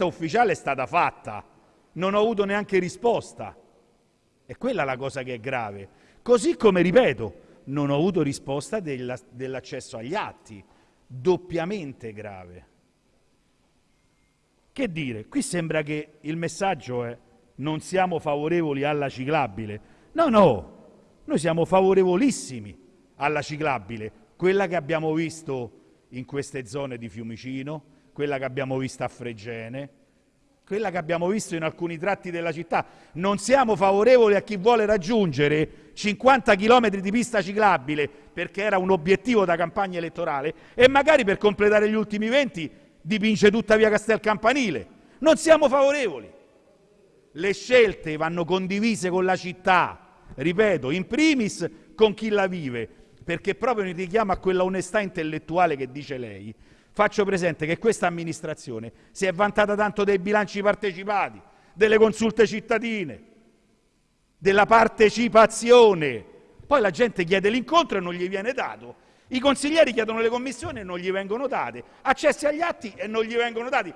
richiesta ufficiale è stata fatta, non ho avuto neanche risposta. E quella è la cosa che è grave. Così come, ripeto, non ho avuto risposta della, dell'accesso agli atti, doppiamente grave. Che dire, qui sembra che il messaggio è non siamo favorevoli alla ciclabile. No, no, noi siamo favorevolissimi alla ciclabile, quella che abbiamo visto in queste zone di Fiumicino, quella che abbiamo visto a Fregene, quella che abbiamo visto in alcuni tratti della città. Non siamo favorevoli a chi vuole raggiungere 50 km di pista ciclabile perché era un obiettivo da campagna elettorale e magari per completare gli ultimi 20 dipinge tutta via Castel Campanile. Non siamo favorevoli. Le scelte vanno condivise con la città, ripeto, in primis con chi la vive, perché proprio in richiamo a quella onestà intellettuale che dice lei, faccio presente che questa amministrazione si è vantata tanto dei bilanci partecipati, delle consulte cittadine, della partecipazione. Poi la gente chiede l'incontro e non gli viene dato. I consiglieri chiedono le commissioni e non gli vengono date. Accessi agli atti e non gli vengono dati.